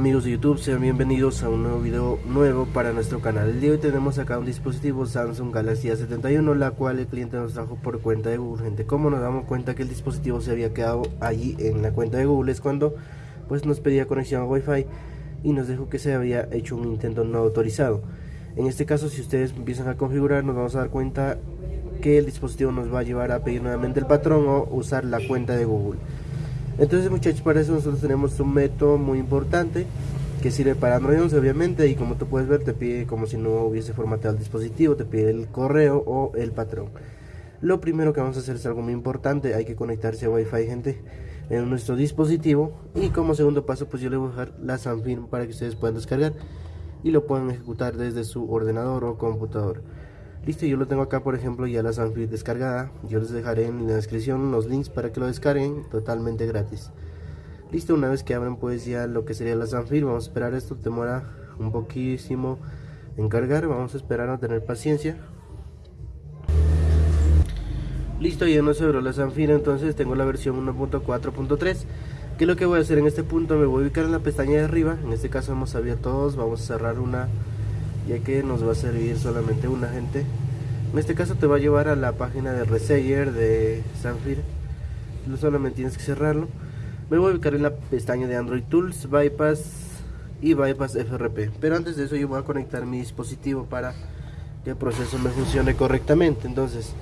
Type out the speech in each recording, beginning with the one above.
amigos de YouTube, sean bienvenidos a un nuevo video nuevo para nuestro canal. El día de hoy tenemos acá un dispositivo Samsung Galaxy A71, la cual el cliente nos trajo por cuenta de Google. Gente, como nos damos cuenta que el dispositivo se había quedado allí en la cuenta de Google es cuando pues nos pedía conexión a Wi-Fi y nos dijo que se había hecho un intento no autorizado. En este caso, si ustedes empiezan a configurar, nos vamos a dar cuenta que el dispositivo nos va a llevar a pedir nuevamente el patrón o usar la cuenta de Google. Entonces muchachos, para eso nosotros tenemos un método muy importante que sirve para Android 11 obviamente y como tú puedes ver te pide como si no hubiese formateado el dispositivo, te pide el correo o el patrón. Lo primero que vamos a hacer es algo muy importante, hay que conectarse a Wi-Fi gente en nuestro dispositivo y como segundo paso pues yo le voy a dejar la Sanfirm para que ustedes puedan descargar y lo puedan ejecutar desde su ordenador o computador. Listo, yo lo tengo acá por ejemplo ya la Sanfir descargada. Yo les dejaré en la descripción los links para que lo descarguen totalmente gratis. Listo, una vez que abren pues ya lo que sería la Sanfir, vamos a esperar esto, demora un poquísimo en cargar, vamos a esperar a tener paciencia. Listo, ya no se abrió la Sanfir, entonces tengo la versión 1.4.3 que lo que voy a hacer en este punto me voy a ubicar en la pestaña de arriba en este caso hemos abierto todos vamos a cerrar una ya que nos va a servir solamente una gente en este caso te va a llevar a la página de reseller de Sanfir solamente tienes que cerrarlo. Me voy a ubicar en la pestaña de Android Tools, Bypass y Bypass FRP pero antes de eso yo voy a conectar mi dispositivo para que el proceso me funcione correctamente. Entonces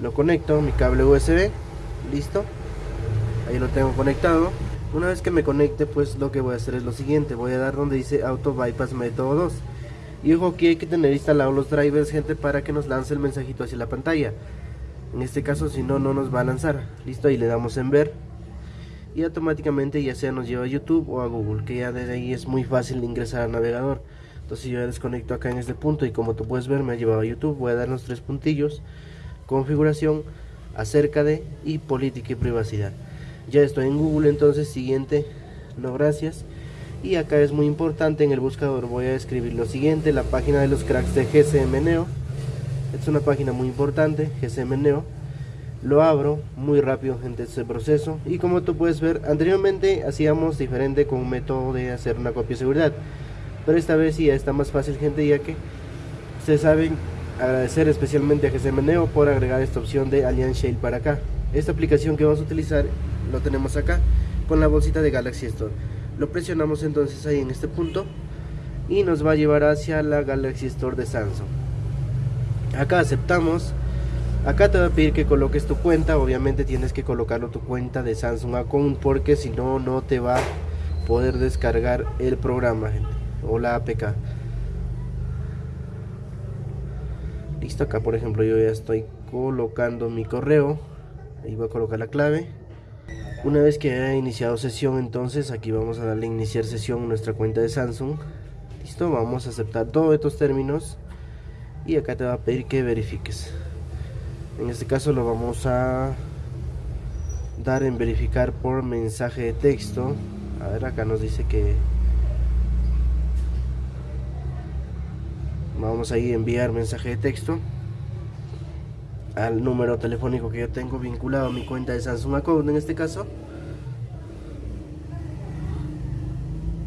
lo conecto, mi cable USB listo. Ahí lo tengo conectado. Una vez que me conecte pues lo que voy a hacer es lo siguiente. Voy a dar donde dice Auto Bypass Método 2 y ojo que hay que tener instalados los drivers gente para que nos lance el mensajito hacia la pantalla. En este caso si no no nos va a lanzar. Listo ahí le damos en ver. Y automáticamente ya sea nos lleva a YouTube o a Google que ya desde ahí es muy fácil ingresar al navegador. Entonces yo ya desconecto acá en este punto y como tú puedes ver me ha llevado a YouTube. Voy a dar los tres puntillos. Configuración acerca de y política y privacidad. Ya estoy en Google entonces siguiente. No gracias y acá es muy importante en el buscador voy a escribir lo siguiente la página de los cracks de GCM Neo. Es una página muy importante GCM Neo. Lo abro muy rápido gente este proceso y como tú puedes ver anteriormente hacíamos diferente con un método de hacer una copia de seguridad. Pero esta vez sí está más fácil gente ya que ustedes saben agradecer especialmente a GCM Neo por agregar esta opción de Alliance Shale para acá. Esta aplicación que vamos a utilizar lo tenemos acá con la bolsita de Galaxy Store lo presionamos entonces ahí en este punto y nos va a llevar hacia la Galaxy Store de Samsung. Acá aceptamos. Acá te va a pedir que coloques tu cuenta. Obviamente tienes que colocarlo tu cuenta de Samsung Account porque si no no te va a poder descargar el programa gente, o la APK listo acá por ejemplo yo ya estoy colocando mi correo. Ahí voy a colocar la clave una vez que haya iniciado sesión entonces aquí vamos a darle iniciar sesión a nuestra cuenta de Samsung. Listo vamos a aceptar todos estos términos. Y acá te va a pedir que verifiques. En este caso lo vamos a dar en verificar por mensaje de texto. A ver acá nos dice que vamos a ir a enviar mensaje de texto al número telefónico que yo tengo vinculado a mi cuenta de Samsung Account en este caso.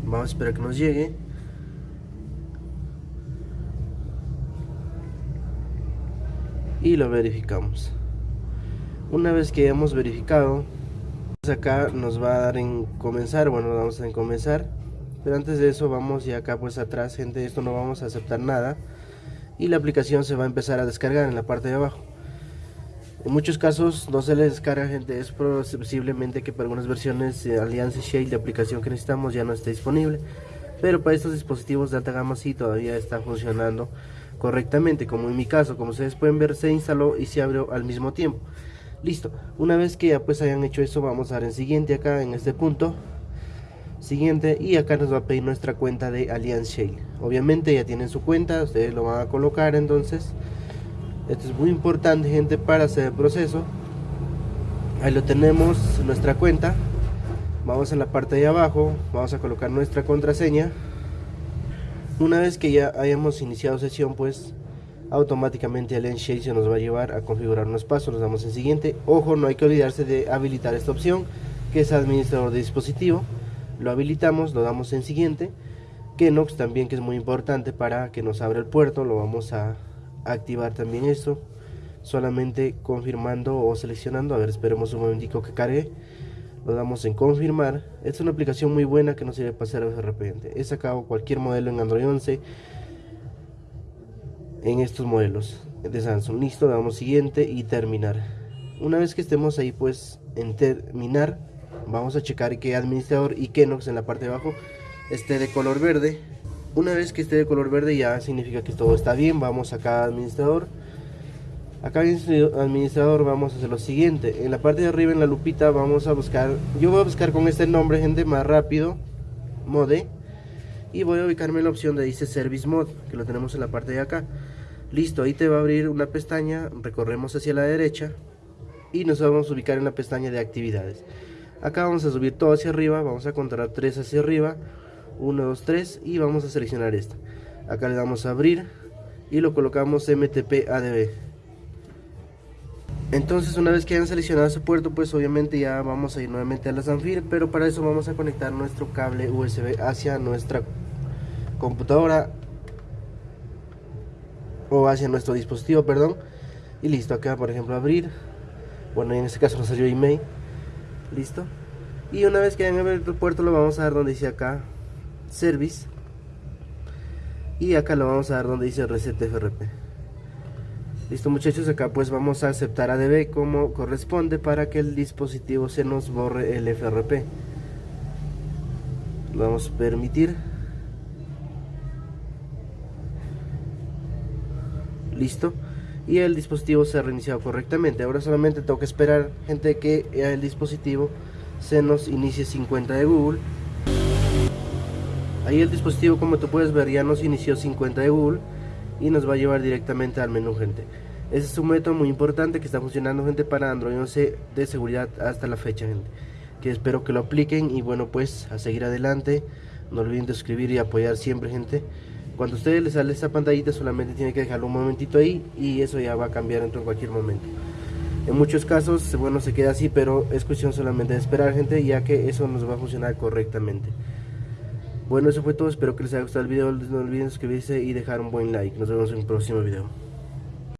Vamos a esperar que nos llegue. Y lo verificamos. Una vez que hayamos verificado acá nos va a dar en comenzar. Bueno vamos a en comenzar. Pero antes de eso vamos y acá pues atrás gente. Esto no vamos a aceptar nada. Y la aplicación se va a empezar a descargar en la parte de abajo en muchos casos no se les descarga gente, es posiblemente que para algunas versiones de Alliance Shale de aplicación que necesitamos ya no esté disponible. Pero para estos dispositivos de alta gama sí todavía está funcionando correctamente, como en mi caso, como ustedes pueden ver se instaló y se abrió al mismo tiempo. Listo, una vez que ya pues hayan hecho eso vamos a dar en siguiente acá en este punto. Siguiente. Y acá nos va a pedir nuestra cuenta de Alliance Shale obviamente ya tienen su cuenta, ustedes lo van a colocar entonces esto es muy importante gente para hacer el proceso. Ahí lo tenemos nuestra cuenta. Vamos a la parte de abajo vamos a colocar nuestra contraseña. Una vez que ya hayamos iniciado sesión pues automáticamente el Shade se nos va a llevar a configurar unos pasos. Nos damos en siguiente. Ojo no hay que olvidarse de habilitar esta opción que es administrador de dispositivo. Lo habilitamos lo damos en siguiente. Kenox también que es muy importante para que nos abra el puerto lo vamos a activar también esto solamente confirmando o seleccionando a ver esperemos un momentico que cargue lo damos en confirmar. Es una aplicación muy buena que no sirve hacer de repente he sacado cualquier modelo en Android 11 en estos modelos de Samsung. Listo damos siguiente y terminar. Una vez que estemos ahí pues en terminar vamos a checar que administrador y Kenox en la parte de abajo esté de color verde una vez que esté de color verde ya significa que todo está bien vamos acá administrador. Acá en administrador vamos a hacer lo siguiente. En la parte de arriba en la lupita vamos a buscar yo voy a buscar con este nombre gente más rápido mode y voy a ubicarme en la opción de dice service mode que lo tenemos en la parte de acá. Listo ahí te va a abrir una pestaña recorremos hacia la derecha y nos vamos a ubicar en la pestaña de actividades. Acá vamos a subir todo hacia arriba vamos a contar 3 hacia arriba 1 2 3 y vamos a seleccionar esta. Acá le damos a abrir y lo colocamos mtp adb entonces una vez que hayan seleccionado ese puerto pues obviamente ya vamos a ir nuevamente a la Zanfir pero para eso vamos a conectar nuestro cable USB hacia nuestra computadora o hacia nuestro dispositivo perdón. Y listo acá por ejemplo abrir. Bueno en este caso nos salió email. Listo. Y una vez que hayan abierto el puerto lo vamos a dar donde dice acá service y acá lo vamos a dar donde dice reset FRP Listo muchachos, acá pues vamos a aceptar ADB como corresponde para que el dispositivo se nos borre el FRP. Lo vamos a permitir. Listo. Y el dispositivo se ha reiniciado correctamente. Ahora solamente tengo que esperar, gente, que el dispositivo se nos inicie 50 de Google. Ahí el dispositivo, como tú puedes ver, ya nos inició 50 de Google y nos va a llevar directamente al menú gente. Ese es un método muy importante que está funcionando gente para Android 11 de seguridad hasta la fecha gente. Que espero que lo apliquen y bueno pues a seguir adelante. No olviden de suscribir y apoyar siempre gente. Cuando a ustedes les sale esta pantallita solamente tienen que dejarlo un momentito ahí y eso ya va a cambiar en cualquier momento. En muchos casos bueno se queda así pero es cuestión solamente de esperar gente ya que eso nos va a funcionar correctamente bueno, eso fue todo. Espero que les haya gustado el video. No olviden suscribirse y dejar un buen like. Nos vemos en un próximo video.